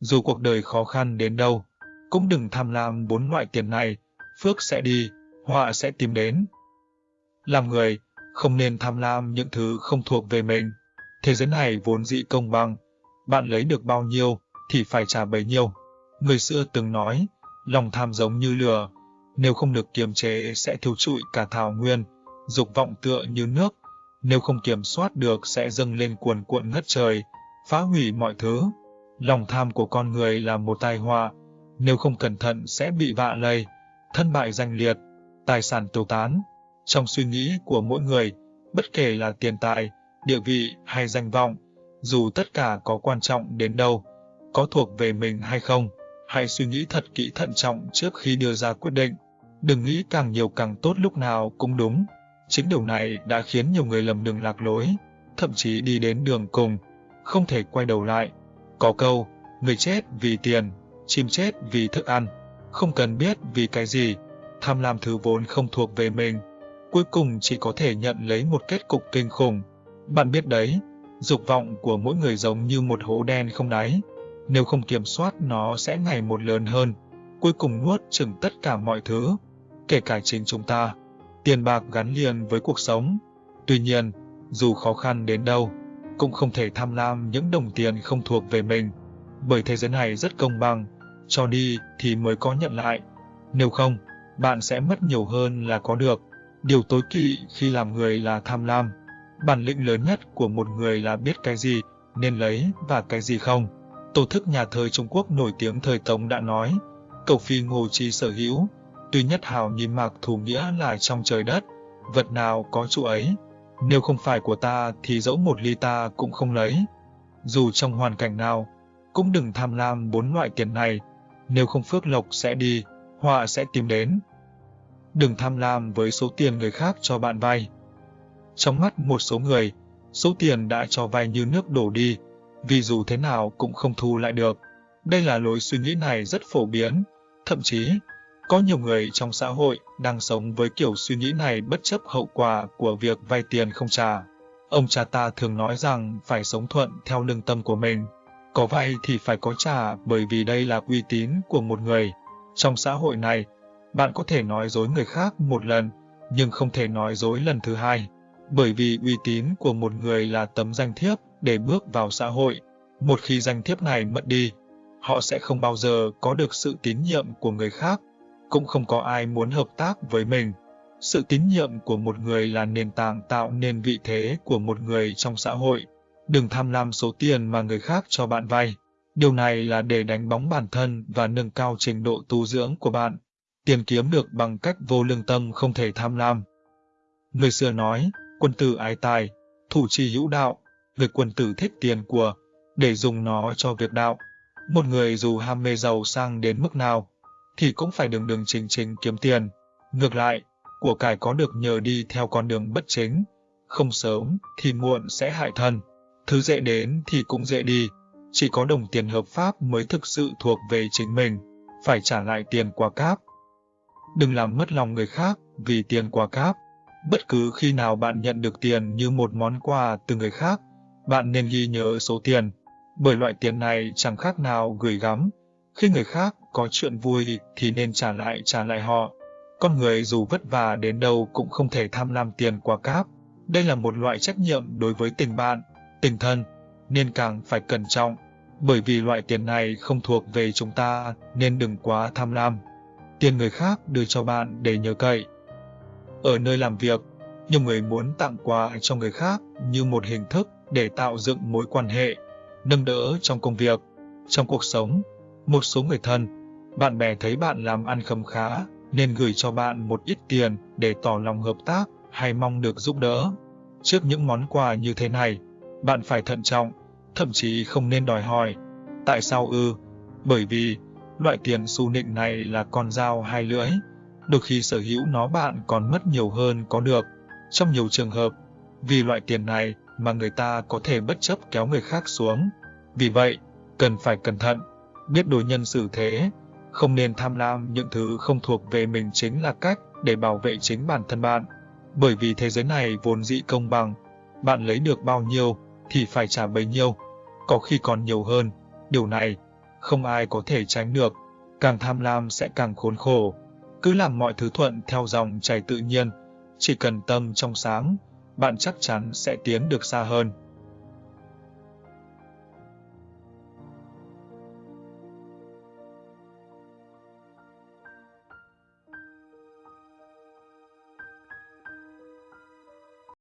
dù cuộc đời khó khăn đến đâu, cũng đừng tham lam bốn loại tiền này, phước sẽ đi, họa sẽ tìm đến. Làm người, không nên tham lam những thứ không thuộc về mình. Thế giới này vốn dị công bằng, bạn lấy được bao nhiêu thì phải trả bấy nhiêu. Người xưa từng nói, lòng tham giống như lửa, nếu không được kiềm chế sẽ thiêu trụi cả thảo nguyên, dục vọng tựa như nước, nếu không kiểm soát được sẽ dâng lên cuồn cuộn ngất trời, phá hủy mọi thứ. Lòng tham của con người là một tai họa, nếu không cẩn thận sẽ bị vạ lây, thân bại danh liệt, tài sản tiêu tán. Trong suy nghĩ của mỗi người, bất kể là tiền tài, địa vị hay danh vọng, dù tất cả có quan trọng đến đâu, có thuộc về mình hay không, hãy suy nghĩ thật kỹ thận trọng trước khi đưa ra quyết định. Đừng nghĩ càng nhiều càng tốt lúc nào cũng đúng. Chính điều này đã khiến nhiều người lầm đường lạc lối, thậm chí đi đến đường cùng, không thể quay đầu lại. Có câu, người chết vì tiền, chim chết vì thức ăn, không cần biết vì cái gì, tham lam thứ vốn không thuộc về mình, cuối cùng chỉ có thể nhận lấy một kết cục kinh khủng. Bạn biết đấy, dục vọng của mỗi người giống như một hố đen không đáy, nếu không kiểm soát nó sẽ ngày một lớn hơn, cuối cùng nuốt chừng tất cả mọi thứ, kể cả chính chúng ta. Tiền bạc gắn liền với cuộc sống. Tuy nhiên, dù khó khăn đến đâu, cũng không thể tham lam những đồng tiền không thuộc về mình, bởi thế giới này rất công bằng, cho đi thì mới có nhận lại. Nếu không, bạn sẽ mất nhiều hơn là có được. Điều tối kỵ khi làm người là tham lam. Bản lĩnh lớn nhất của một người là biết cái gì nên lấy và cái gì không. Tổ thức nhà thơ Trung Quốc nổi tiếng thời Tống đã nói, cầu phi ngô chi sở hữu, tuy nhất hào nhìn mạc thủ nghĩa là trong trời đất, vật nào có chỗ ấy. Nếu không phải của ta thì dẫu một ly ta cũng không lấy. Dù trong hoàn cảnh nào, cũng đừng tham lam bốn loại tiền này, nếu không phước lộc sẽ đi, họa sẽ tìm đến. Đừng tham lam với số tiền người khác cho bạn vay. Trong mắt một số người, số tiền đã cho vay như nước đổ đi, vì dù thế nào cũng không thu lại được. Đây là lối suy nghĩ này rất phổ biến, thậm chí có nhiều người trong xã hội đang sống với kiểu suy nghĩ này bất chấp hậu quả của việc vay tiền không trả. Ông cha ta thường nói rằng phải sống thuận theo lương tâm của mình. Có vay thì phải có trả bởi vì đây là uy tín của một người. Trong xã hội này, bạn có thể nói dối người khác một lần, nhưng không thể nói dối lần thứ hai. Bởi vì uy tín của một người là tấm danh thiếp để bước vào xã hội. Một khi danh thiếp này mất đi, họ sẽ không bao giờ có được sự tín nhiệm của người khác, cũng không có ai muốn hợp tác với mình. Sự tín nhiệm của một người là nền tảng tạo nên vị thế của một người trong xã hội. Đừng tham lam số tiền mà người khác cho bạn vay. Điều này là để đánh bóng bản thân và nâng cao trình độ tu dưỡng của bạn. Tiền kiếm được bằng cách vô lương tâm không thể tham lam. Người xưa nói, quân tử ái tài, thủ trì hữu đạo, người quân tử thích tiền của, để dùng nó cho việc đạo. Một người dù ham mê giàu sang đến mức nào, thì cũng phải đường đường chính chính kiếm tiền. Ngược lại, của cải có được nhờ đi theo con đường bất chính, không sớm thì muộn sẽ hại thân. Thứ dễ đến thì cũng dễ đi, chỉ có đồng tiền hợp pháp mới thực sự thuộc về chính mình, phải trả lại tiền qua cáp. Đừng làm mất lòng người khác vì tiền qua cáp. Bất cứ khi nào bạn nhận được tiền như một món quà từ người khác, bạn nên ghi nhớ số tiền, bởi loại tiền này chẳng khác nào gửi gắm. Khi người khác có chuyện vui thì nên trả lại trả lại họ. Con người dù vất vả đến đâu cũng không thể tham lam tiền qua cáp. Đây là một loại trách nhiệm đối với tình bạn, tình thân, nên càng phải cẩn trọng. Bởi vì loại tiền này không thuộc về chúng ta nên đừng quá tham lam. Tiền người khác đưa cho bạn để nhờ cậy. Ở nơi làm việc, nhiều người muốn tặng quà cho người khác như một hình thức để tạo dựng mối quan hệ, nâng đỡ trong công việc, trong cuộc sống. Một số người thân, bạn bè thấy bạn làm ăn khấm khá nên gửi cho bạn một ít tiền để tỏ lòng hợp tác hay mong được giúp đỡ. Trước những món quà như thế này, bạn phải thận trọng, thậm chí không nên đòi hỏi. Tại sao ư? Bởi vì loại tiền xu nịnh này là con dao hai lưỡi. Đôi khi sở hữu nó bạn còn mất nhiều hơn có được. Trong nhiều trường hợp, vì loại tiền này mà người ta có thể bất chấp kéo người khác xuống. Vì vậy, cần phải cẩn thận, biết đối nhân xử thế, không nên tham lam những thứ không thuộc về mình chính là cách để bảo vệ chính bản thân bạn. Bởi vì thế giới này vốn dĩ công bằng, bạn lấy được bao nhiêu thì phải trả bấy nhiêu, có khi còn nhiều hơn. Điều này không ai có thể tránh được, càng tham lam sẽ càng khốn khổ. Cứ làm mọi thứ thuận theo dòng chảy tự nhiên, chỉ cần tâm trong sáng, bạn chắc chắn sẽ tiến được xa hơn.